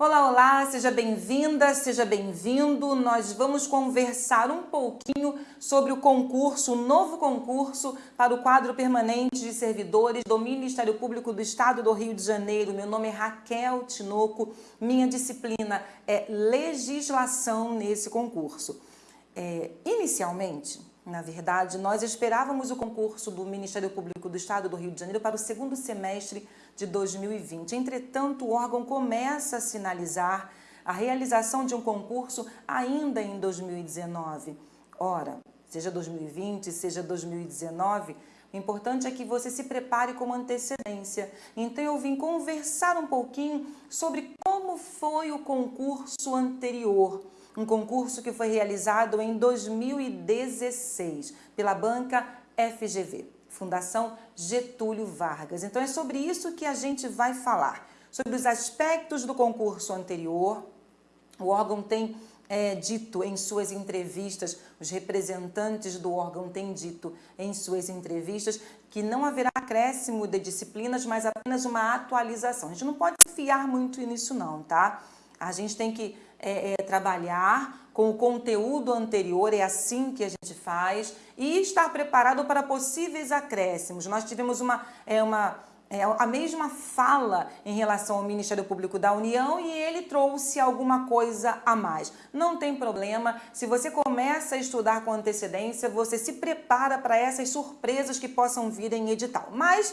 Olá, olá, seja bem-vinda, seja bem-vindo. Nós vamos conversar um pouquinho sobre o concurso, o novo concurso para o quadro permanente de servidores do Ministério Público do Estado do Rio de Janeiro. Meu nome é Raquel Tinoco, minha disciplina é legislação nesse concurso. É, inicialmente, na verdade, nós esperávamos o concurso do Ministério Público do Estado do Rio de Janeiro para o segundo semestre de 2020. Entretanto, o órgão começa a sinalizar a realização de um concurso ainda em 2019. Ora, seja 2020, seja 2019, o importante é que você se prepare com antecedência. Então eu vim conversar um pouquinho sobre como foi o concurso anterior. Um concurso que foi realizado em 2016 pela banca FGV. Fundação Getúlio Vargas. Então é sobre isso que a gente vai falar, sobre os aspectos do concurso anterior. O órgão tem é, dito em suas entrevistas, os representantes do órgão têm dito em suas entrevistas que não haverá acréscimo de disciplinas, mas apenas uma atualização. A gente não pode fiar muito nisso não, tá? A gente tem que é, é, trabalhar com o conteúdo anterior, é assim que a gente faz, e estar preparado para possíveis acréscimos. Nós tivemos uma, é, uma, é, a mesma fala em relação ao Ministério Público da União e ele trouxe alguma coisa a mais. Não tem problema, se você começa a estudar com antecedência, você se prepara para essas surpresas que possam vir em edital. Mas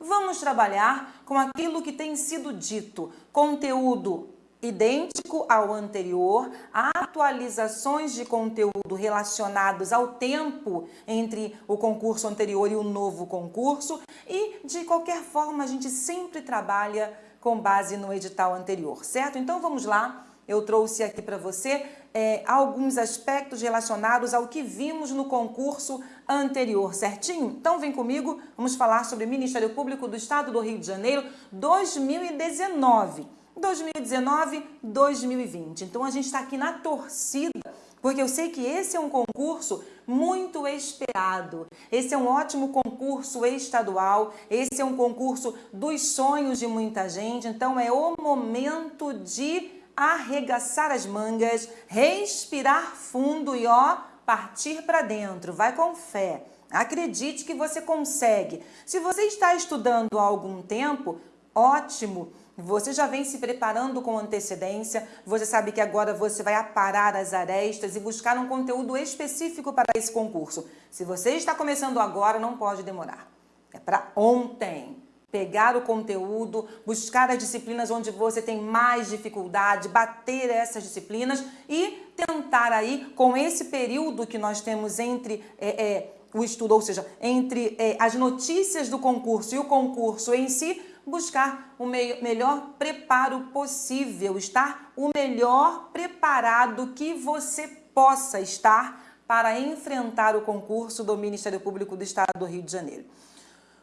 vamos trabalhar com aquilo que tem sido dito, conteúdo idêntico ao anterior, atualizações de conteúdo relacionados ao tempo entre o concurso anterior e o novo concurso e, de qualquer forma, a gente sempre trabalha com base no edital anterior, certo? Então, vamos lá. Eu trouxe aqui para você é, alguns aspectos relacionados ao que vimos no concurso anterior, certinho? Então vem comigo, vamos falar sobre Ministério Público do Estado do Rio de Janeiro 2019. 2019, 2020. Então a gente está aqui na torcida, porque eu sei que esse é um concurso muito esperado. Esse é um ótimo concurso estadual, esse é um concurso dos sonhos de muita gente. Então é o momento de arregaçar as mangas, respirar fundo e ó, partir para dentro. Vai com fé. Acredite que você consegue. Se você está estudando há algum tempo, ótimo. Você já vem se preparando com antecedência, você sabe que agora você vai aparar as arestas e buscar um conteúdo específico para esse concurso. Se você está começando agora, não pode demorar. É para ontem. Pegar o conteúdo, buscar as disciplinas onde você tem mais dificuldade, bater essas disciplinas e tentar aí, com esse período que nós temos entre é, é, o estudo, ou seja, entre é, as notícias do concurso e o concurso em si, buscar o melhor preparo possível, estar o melhor preparado que você possa estar para enfrentar o concurso do Ministério Público do Estado do Rio de Janeiro.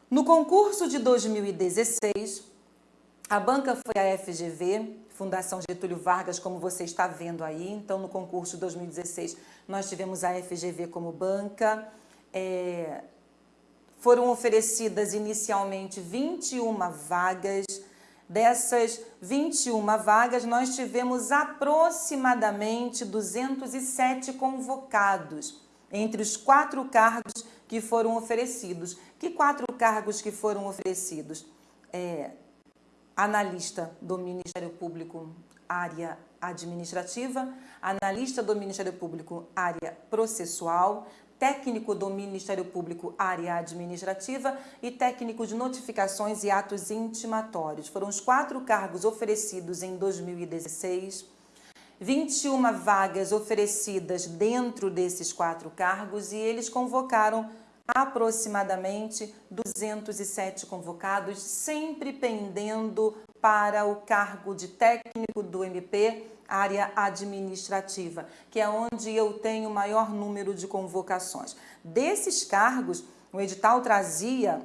No concurso de 2016, a banca foi a FGV, Fundação Getúlio Vargas, como você está vendo aí. Então, no concurso de 2016, nós tivemos a FGV como banca. É, foram oferecidas inicialmente 21 vagas. Dessas 21 vagas, nós tivemos aproximadamente 207 convocados entre os quatro cargos que foram oferecidos. Que quatro cargos que foram oferecidos? É, analista do Ministério Público, área administrativa, analista do Ministério Público, área processual, técnico do Ministério Público, área administrativa e técnico de notificações e atos intimatórios. Foram os quatro cargos oferecidos em 2016, 21 vagas oferecidas dentro desses quatro cargos e eles convocaram aproximadamente 207 convocados, sempre pendendo para o cargo de técnico do MP área administrativa, que é onde eu tenho o maior número de convocações. Desses cargos, o edital trazia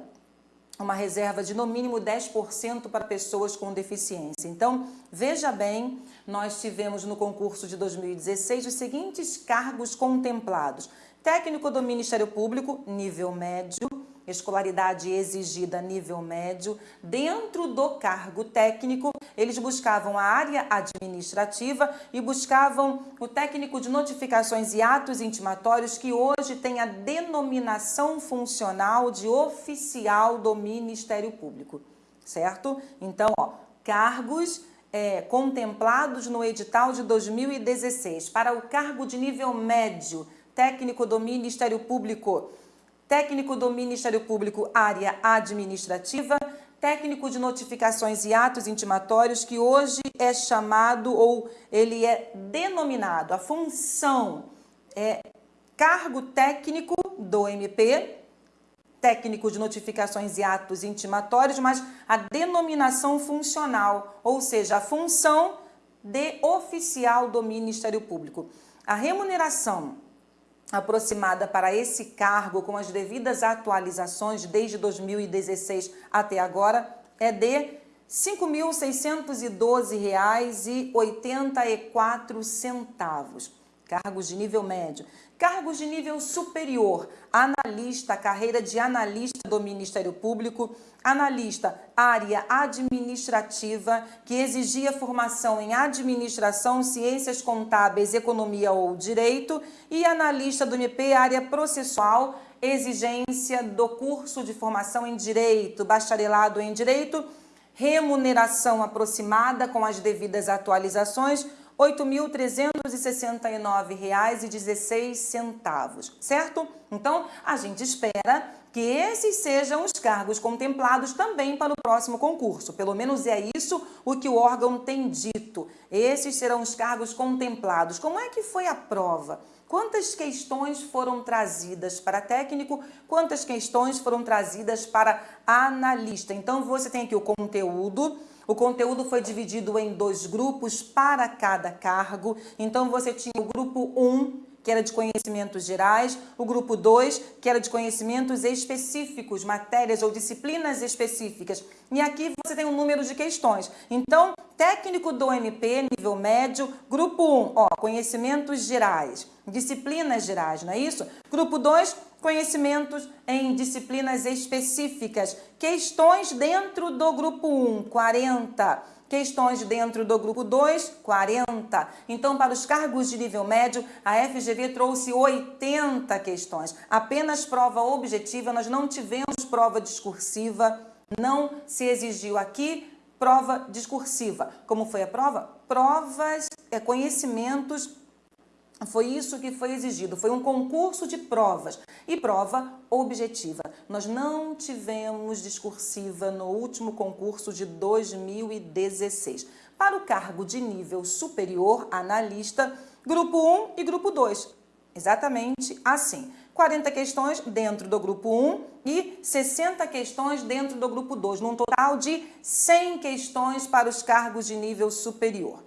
uma reserva de no mínimo 10% para pessoas com deficiência. Então, veja bem, nós tivemos no concurso de 2016 os seguintes cargos contemplados. Técnico do Ministério Público, nível médio, escolaridade exigida nível médio. Dentro do cargo técnico, eles buscavam a área administrativa e buscavam o técnico de notificações e atos intimatórios, que hoje tem a denominação funcional de oficial do Ministério Público, certo? Então, ó, cargos é, contemplados no edital de 2016 para o cargo de nível médio, técnico do Ministério Público, técnico do Ministério Público, área administrativa, técnico de notificações e atos intimatórios, que hoje é chamado ou ele é denominado, a função é cargo técnico do MP, técnico de notificações e atos intimatórios, mas a denominação funcional, ou seja, a função de oficial do Ministério Público. A remuneração aproximada para esse cargo com as devidas atualizações desde 2016 até agora é de R$ 5.612,84. Cargos de nível médio. Cargos de nível superior, analista, carreira de analista do Ministério Público, analista, área administrativa, que exigia formação em administração, ciências contábeis, economia ou direito, e analista do MP, área processual, exigência do curso de formação em direito, bacharelado em direito, remuneração aproximada com as devidas atualizações, R$ 8.369,16, certo? Então, a gente espera que esses sejam os cargos contemplados também para o próximo concurso. Pelo menos é isso o que o órgão tem dito. Esses serão os cargos contemplados. Como é que foi a prova? Quantas questões foram trazidas para técnico? Quantas questões foram trazidas para analista? Então, você tem aqui o conteúdo, o conteúdo foi dividido em dois grupos para cada cargo. Então, você tinha o grupo 1, que era de conhecimentos gerais, o grupo 2, que era de conhecimentos específicos, matérias ou disciplinas específicas. E aqui você tem um número de questões. Então, técnico do MP, nível médio, grupo 1, ó, conhecimentos gerais, disciplinas gerais, não é isso? Grupo 2, conhecimentos em disciplinas específicas, questões dentro do grupo 1, 40, questões dentro do grupo 2, 40. Então, para os cargos de nível médio, a FGV trouxe 80 questões. Apenas prova objetiva, nós não tivemos prova discursiva, não se exigiu aqui prova discursiva. Como foi a prova? Provas, é, conhecimentos foi isso que foi exigido, foi um concurso de provas e prova objetiva. Nós não tivemos discursiva no último concurso de 2016. Para o cargo de nível superior, analista, grupo 1 e grupo 2. Exatamente assim. 40 questões dentro do grupo 1 e 60 questões dentro do grupo 2, num total de 100 questões para os cargos de nível superior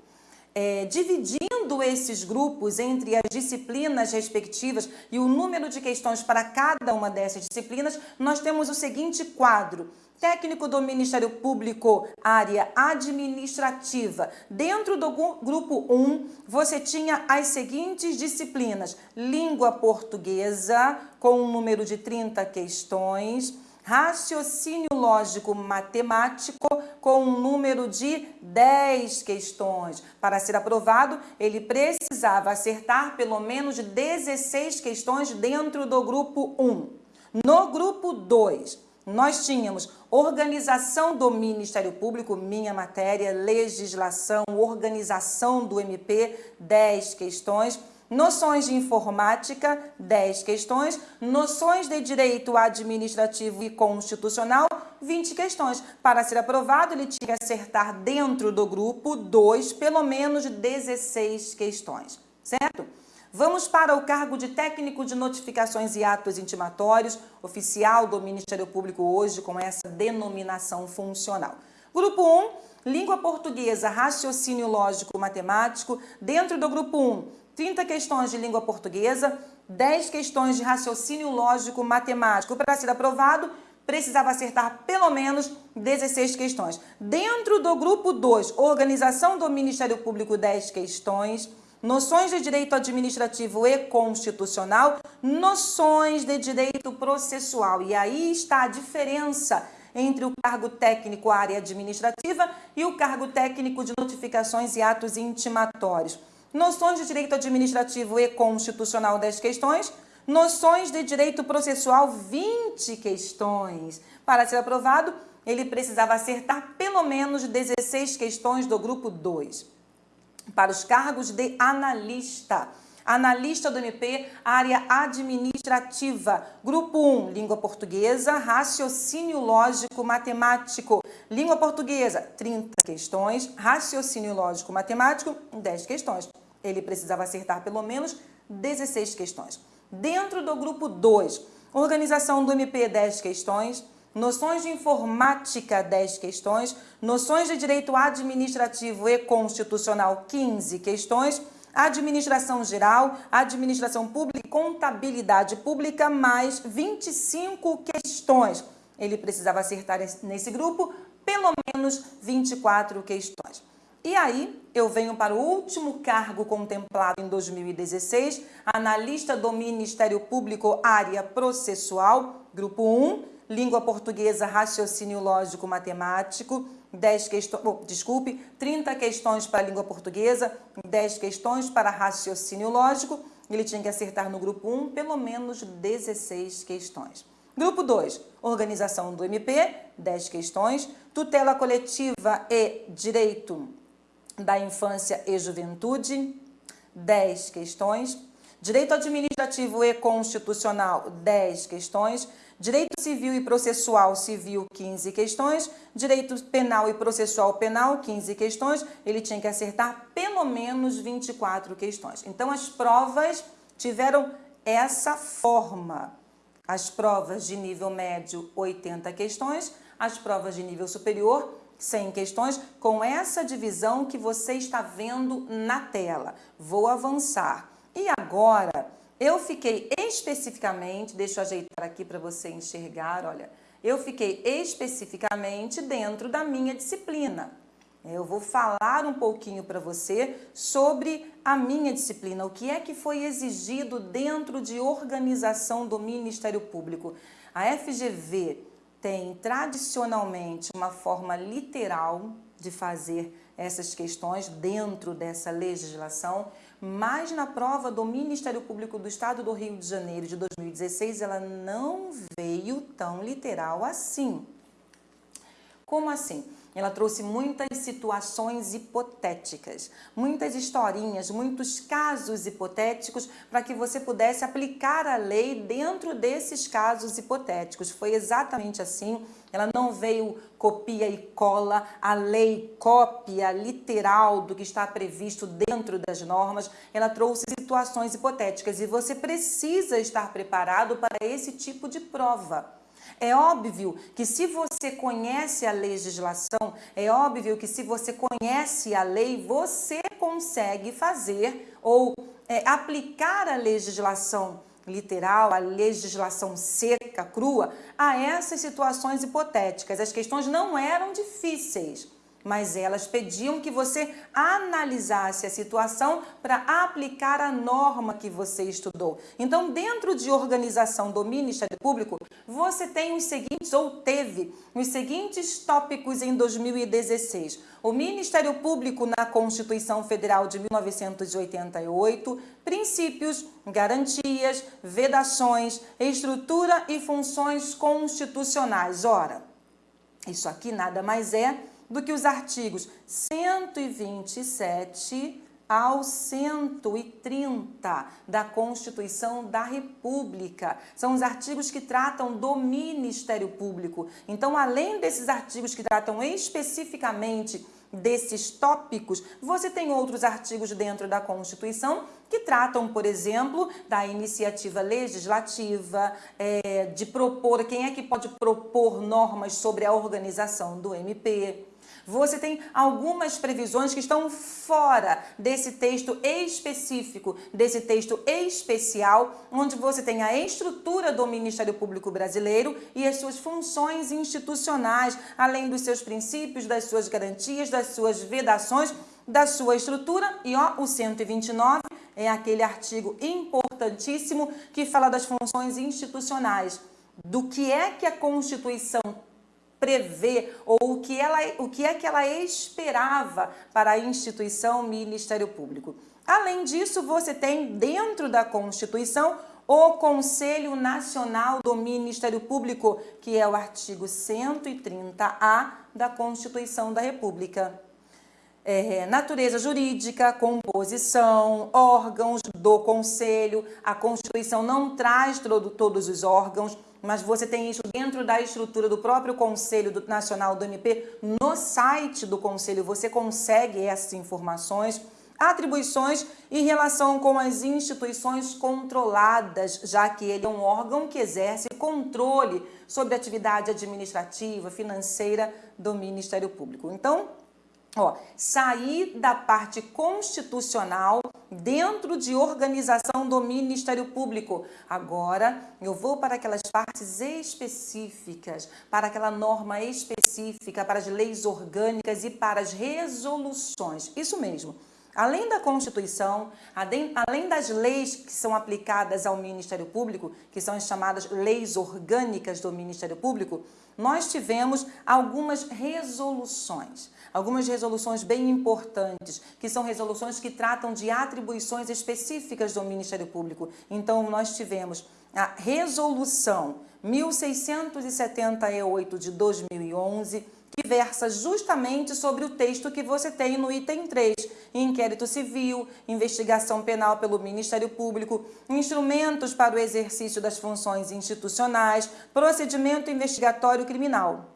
é, dividindo esses grupos entre as disciplinas respectivas e o número de questões para cada uma dessas disciplinas, nós temos o seguinte quadro. Técnico do Ministério Público, área administrativa. Dentro do grupo 1, você tinha as seguintes disciplinas. Língua portuguesa, com um número de 30 questões raciocínio lógico matemático com um número de 10 questões. Para ser aprovado, ele precisava acertar pelo menos 16 questões dentro do grupo 1. No grupo 2, nós tínhamos organização do Ministério Público, minha matéria, legislação, organização do MP, 10 questões noções de informática, 10 questões, noções de direito administrativo e constitucional, 20 questões. Para ser aprovado, ele tinha que acertar dentro do grupo 2, pelo menos 16 questões, certo? Vamos para o cargo de técnico de notificações e atos intimatórios, oficial do Ministério Público hoje com essa denominação funcional. Grupo 1, língua portuguesa, raciocínio lógico matemático. Dentro do grupo 1, 30 questões de língua portuguesa, 10 questões de raciocínio lógico matemático. Para ser aprovado, precisava acertar pelo menos 16 questões. Dentro do grupo 2, organização do Ministério Público, 10 questões. Noções de direito administrativo e constitucional, noções de direito processual. E aí está a diferença entre o cargo técnico área administrativa e o cargo técnico de notificações e atos intimatórios. Noções de direito administrativo e constitucional 10 questões, noções de direito processual 20 questões. Para ser aprovado, ele precisava acertar pelo menos 16 questões do grupo 2. Para os cargos de analista, Analista do MP, área administrativa. Grupo 1, língua portuguesa, raciocínio lógico matemático. Língua portuguesa, 30 questões. Raciocínio lógico matemático, 10 questões. Ele precisava acertar pelo menos 16 questões. Dentro do grupo 2, organização do MP, 10 questões. Noções de informática, 10 questões. Noções de direito administrativo e constitucional, 15 questões administração geral, administração pública e contabilidade pública, mais 25 questões. Ele precisava acertar nesse grupo pelo menos 24 questões. E aí, eu venho para o último cargo contemplado em 2016, analista do Ministério Público, área processual, grupo 1, língua portuguesa, raciocínio lógico matemático, 10 questões, oh, desculpe, 30 questões para a língua portuguesa, 10 questões para raciocínio lógico. Ele tinha que acertar no grupo 1 pelo menos 16 questões. Grupo 2, organização do MP, 10 questões. Tutela coletiva e direito da infância e juventude, 10 questões. Direito administrativo e constitucional, 10 questões. Direito civil e processual civil, 15 questões. Direito penal e processual penal, 15 questões. Ele tinha que acertar pelo menos 24 questões. Então, as provas tiveram essa forma. As provas de nível médio, 80 questões. As provas de nível superior, 100 questões, com essa divisão que você está vendo na tela. Vou avançar. E agora eu fiquei especificamente, deixa eu ajeitar aqui para você enxergar, olha, eu fiquei especificamente dentro da minha disciplina. Eu vou falar um pouquinho para você sobre a minha disciplina, o que é que foi exigido dentro de organização do Ministério Público. A FGV tem tradicionalmente uma forma literal de fazer essas questões dentro dessa legislação, mas na prova do Ministério Público do Estado do Rio de Janeiro de 2016, ela não veio tão literal assim. Como assim? Ela trouxe muitas situações hipotéticas, muitas historinhas, muitos casos hipotéticos para que você pudesse aplicar a lei dentro desses casos hipotéticos. Foi exatamente assim. Ela não veio copia e cola, a lei cópia literal do que está previsto dentro das normas. Ela trouxe situações hipotéticas e você precisa estar preparado para esse tipo de prova. É óbvio que se você conhece a legislação, é óbvio que se você conhece a lei, você consegue fazer ou é, aplicar a legislação literal, a legislação seca, crua, a essas situações hipotéticas. As questões não eram difíceis mas elas pediam que você analisasse a situação para aplicar a norma que você estudou. Então, dentro de organização do Ministério Público, você tem os seguintes, ou teve, os seguintes tópicos em 2016. O Ministério Público na Constituição Federal de 1988, princípios, garantias, vedações, estrutura e funções constitucionais. Ora, isso aqui nada mais é do que os artigos 127 ao 130 da Constituição da República. São os artigos que tratam do Ministério Público. Então, além desses artigos que tratam especificamente desses tópicos, você tem outros artigos dentro da Constituição que tratam, por exemplo, da iniciativa legislativa, é, de propor, quem é que pode propor normas sobre a organização do MP, Você tem algumas previsões que estão fora desse texto específico, desse texto especial, onde você tem a estrutura do Ministério Público Brasileiro e as suas funções institucionais, além dos seus princípios, das suas garantias, das suas vedações, da sua estrutura. E ó, o 129 é aquele artigo importantíssimo que fala das funções institucionais, do que é que a Constituição prevê ou o que, ela, o que é que ela esperava para a instituição Ministério Público. Além disso, você tem dentro da Constituição o Conselho Nacional do Ministério Público, que é o artigo 130A da Constituição da República é, natureza jurídica, composição, órgãos do Conselho. A Constituição não traz todo, todos os órgãos, mas você tem isso dentro da estrutura do próprio Conselho Nacional do MP. No site do Conselho você consegue essas informações, atribuições em relação com as instituições controladas, já que ele é um órgão que exerce controle sobre a atividade administrativa, financeira do Ministério Público. Então, Ó, sair da parte constitucional dentro de organização do Ministério Público. Agora, eu vou para aquelas partes específicas, para aquela norma específica, para as leis orgânicas e para as resoluções. Isso mesmo. Além da Constituição, além das leis que são aplicadas ao Ministério Público, que são as chamadas leis orgânicas do Ministério Público, nós tivemos algumas resoluções, algumas resoluções bem importantes, que são resoluções que tratam de atribuições específicas do Ministério Público. Então, nós tivemos a Resolução 1678 de 2011, que versa justamente sobre o texto que você tem no item 3, inquérito civil, investigação penal pelo Ministério Público, instrumentos para o exercício das funções institucionais, procedimento investigatório criminal,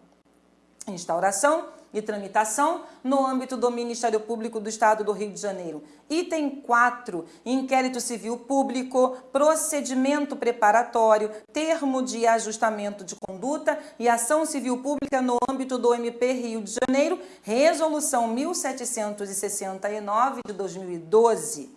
instauração e tramitação no âmbito do Ministério Público do Estado do Rio de Janeiro. Item 4, inquérito civil público, procedimento preparatório, termo de ajustamento de conduta e ação civil pública no âmbito do MP Rio de Janeiro, resolução 1769 de 2012.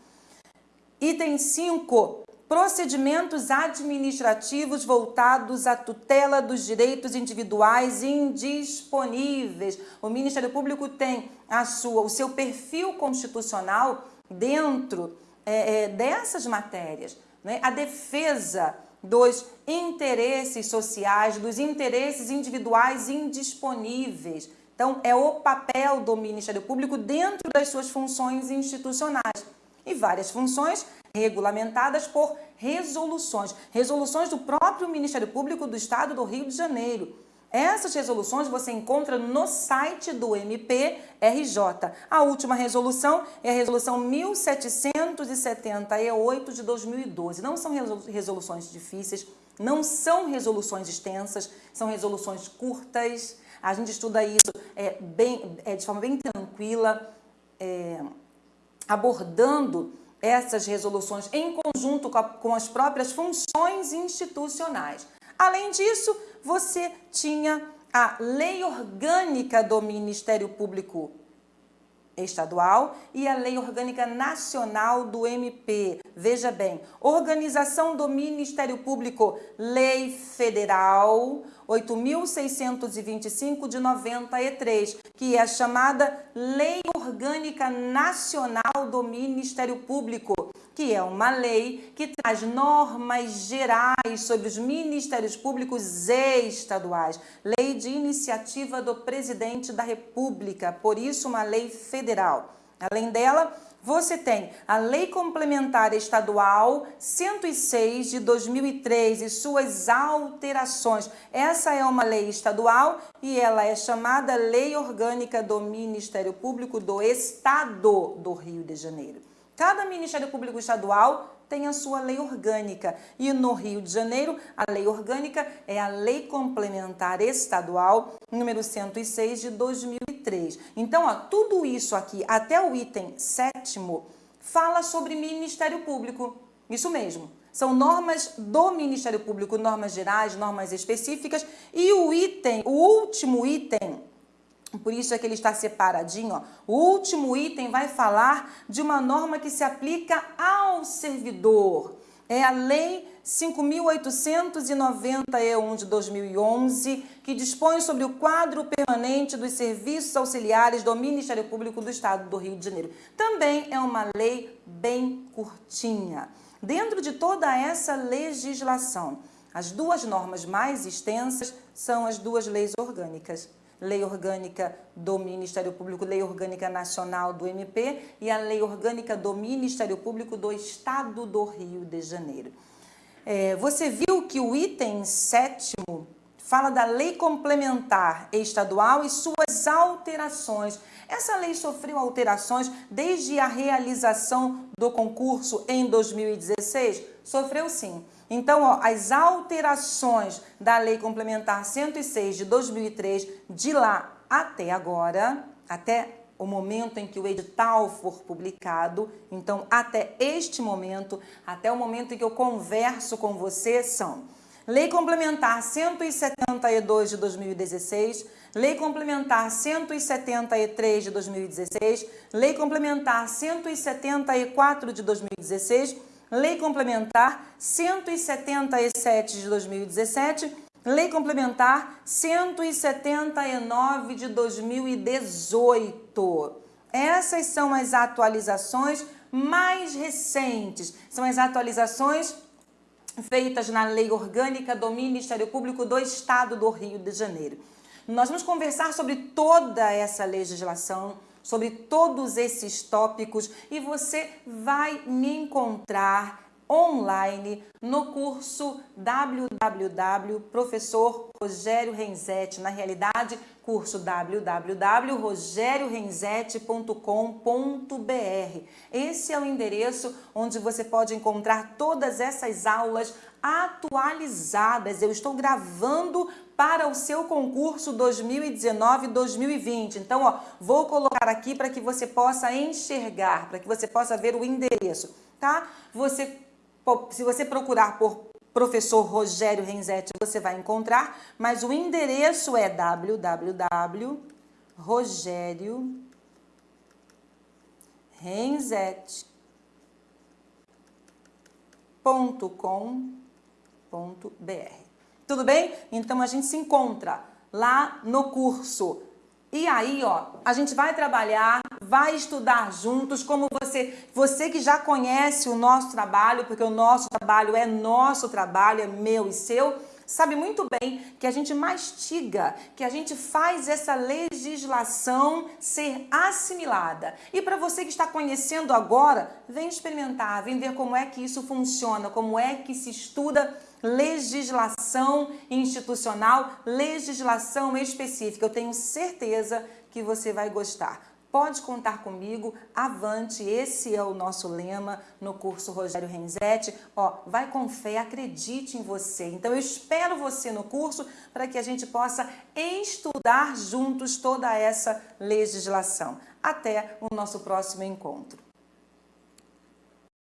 Item 5, procedimentos administrativos voltados à tutela dos direitos individuais indisponíveis. O Ministério Público tem a sua, o seu perfil constitucional dentro é, é, dessas matérias. Né? A defesa dos interesses sociais, dos interesses individuais indisponíveis. Então, é o papel do Ministério Público dentro das suas funções institucionais. E várias funções regulamentadas por resoluções, resoluções do próprio Ministério Público do Estado do Rio de Janeiro. Essas resoluções você encontra no site do MPRJ. A última resolução é a resolução 1778 de 2012. Não são resoluções difíceis, não são resoluções extensas, são resoluções curtas. A gente estuda isso é, bem, é, de forma bem tranquila, é, abordando essas resoluções em conjunto com, a, com as próprias funções institucionais. Além disso, você tinha a Lei Orgânica do Ministério Público Estadual e a Lei Orgânica Nacional do MP. Veja bem, Organização do Ministério Público, Lei Federal 8.625 de 93, que é a chamada Lei Orgânica Nacional do Ministério Público, que é uma lei que traz normas gerais sobre os ministérios públicos estaduais, lei de iniciativa do presidente da República, por isso uma lei federal. Além dela, você tem a Lei Complementar Estadual 106 de 2003 e suas alterações. Essa é uma lei estadual e ela é chamada Lei Orgânica do Ministério Público do Estado do Rio de Janeiro. Cada Ministério Público Estadual tem a sua lei orgânica. E no Rio de Janeiro, a lei orgânica é a Lei Complementar Estadual número 106 de 2003. Então, ó, tudo isso aqui, até o item sétimo, fala sobre Ministério Público. Isso mesmo. São normas do Ministério Público, normas gerais, normas específicas. E o item, o último item Por isso é que ele está separadinho. Ó. O último item vai falar de uma norma que se aplica ao servidor. É a Lei 5.891 de 2011, que dispõe sobre o quadro permanente dos serviços auxiliares do Ministério Público do Estado do Rio de Janeiro. Também é uma lei bem curtinha. Dentro de toda essa legislação, as duas normas mais extensas são as duas leis orgânicas. Lei Orgânica do Ministério Público, Lei Orgânica Nacional do MP e a Lei Orgânica do Ministério Público do Estado do Rio de Janeiro. É, você viu que o item sétimo fala da lei complementar estadual e suas alterações. Essa lei sofreu alterações desde a realização do concurso em 2016? Sofreu sim. Então, ó, as alterações da Lei Complementar 106 de 2003, de lá até agora, até o momento em que o edital for publicado, então até este momento, até o momento em que eu converso com você, são Lei Complementar 172 de 2016, Lei Complementar 173 de 2016, Lei Complementar 174 de 2016, Lei Complementar 177 de 2017, Lei Complementar 179 de 2018. Essas são as atualizações mais recentes, são as atualizações feitas na Lei Orgânica do Ministério Público do Estado do Rio de Janeiro. Nós vamos conversar sobre toda essa legislação, sobre todos esses tópicos e você vai me encontrar online no curso www Rogério Renzetti, na realidade, curso www.rogériorenzetti.com.br. Esse é o endereço onde você pode encontrar todas essas aulas atualizadas. Eu estou gravando para o seu concurso 2019-2020. Então, ó, vou colocar aqui para que você possa enxergar, para que você possa ver o endereço, tá? Você, se você procurar por professor Rogério Renzetti, você vai encontrar, mas o endereço é www.rogériorenzetti.com.br tudo bem? Então a gente se encontra lá no curso. E aí, ó, a gente vai trabalhar, vai estudar juntos, como você, você que já conhece o nosso trabalho, porque o nosso trabalho é nosso trabalho, é meu e seu, sabe muito bem que a gente mastiga, que a gente faz essa legislação ser assimilada. E para você que está conhecendo agora, vem experimentar, vem ver como é que isso funciona, como é que se estuda legislação institucional, legislação específica. Eu tenho certeza que você vai gostar. Pode contar comigo, avante, esse é o nosso lema no curso Rogério Renzetti. Ó, vai com fé, acredite em você. Então eu espero você no curso para que a gente possa estudar juntos toda essa legislação. Até o nosso próximo encontro.